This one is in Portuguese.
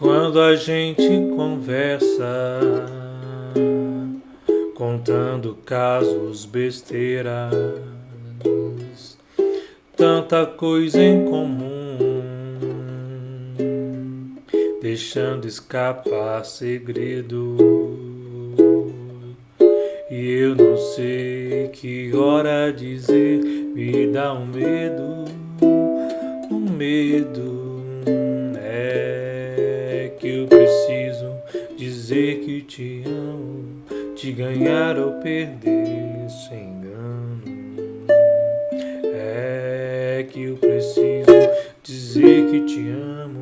Quando a gente conversa, contando casos besteiras, tanta coisa em comum, deixando escapar segredo. E eu não sei que hora dizer, me dá um medo, um medo eu preciso dizer que te amo, te ganhar ou perder sem engano. É que eu preciso dizer que te amo